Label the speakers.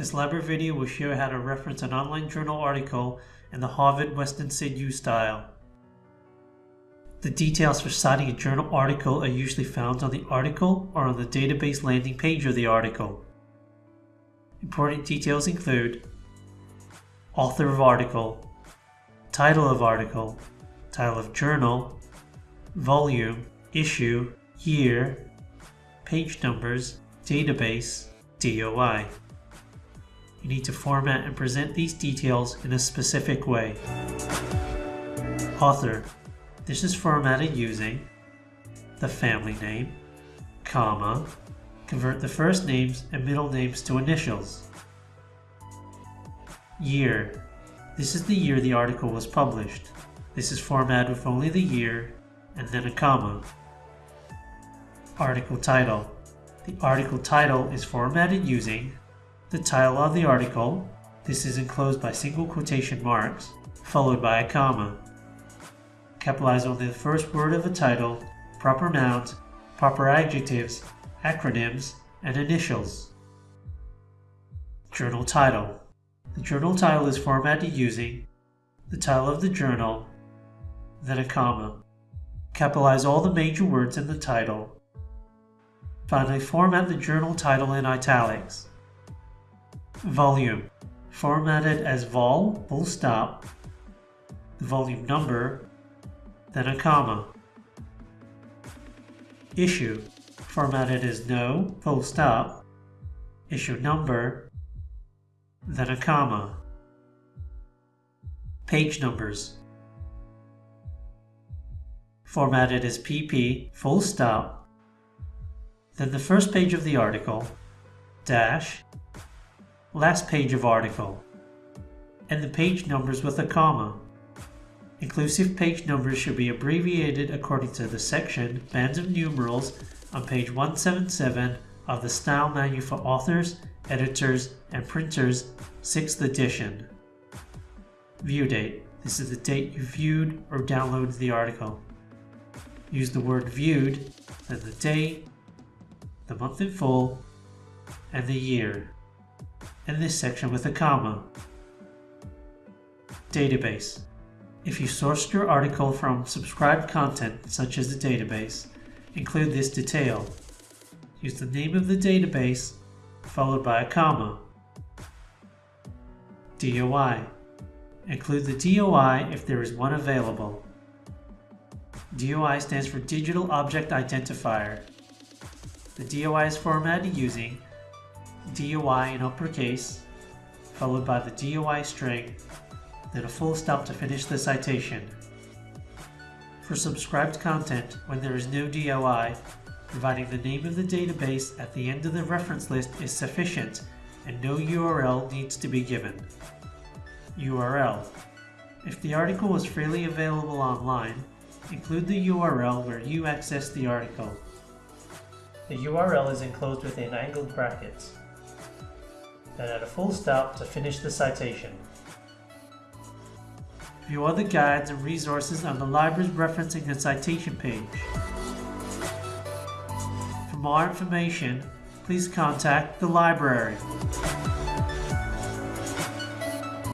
Speaker 1: This library video will show how to reference an online journal article in the Harvard Western Said You style. The details for citing a journal article are usually found on the article or on the database landing page of the article. Important details include author of article, title of article, title of journal, volume, issue, year, page numbers, database, DOI. You need to format and present these details in a specific way. Author. This is formatted using the family name, comma, convert the first names and middle names to initials. Year. This is the year the article was published. This is formatted with only the year and then a comma. Article title. The article title is formatted using the title of the article, this is enclosed by single quotation marks, followed by a comma. Capitalize only the first word of a title, proper nouns, proper adjectives, acronyms, and initials. Journal title. The journal title is formatted using the title of the journal, then a comma. Capitalize all the major words in the title. Finally, format the journal title in italics. Volume. Formatted as vol, full stop, the volume number, then a comma. Issue. Formatted as no, full stop, issue number, then a comma. Page numbers. Formatted as PP, full stop, then the first page of the article, dash, last page of article, and the page numbers with a comma. Inclusive page numbers should be abbreviated according to the section Bands of Numerals on page 177 of the Style Manual for Authors, Editors, and Printers, 6th edition. View date. This is the date you viewed or downloaded the article. Use the word viewed, then the date, the month in full, and the year and this section with a comma. Database. If you sourced your article from subscribed content, such as the database, include this detail. Use the name of the database, followed by a comma. DOI. Include the DOI if there is one available. DOI stands for Digital Object Identifier. The DOI is formatted using DOI in uppercase, followed by the DOI string, then a full stop to finish the citation. For subscribed content, when there is no DOI, providing the name of the database at the end of the reference list is sufficient and no URL needs to be given. URL. If the article was freely available online, include the URL where you accessed the article. The URL is enclosed within angled brackets then add a full stop to finish the citation. View other guides and resources on the library's referencing and citation page. For more information, please contact the library.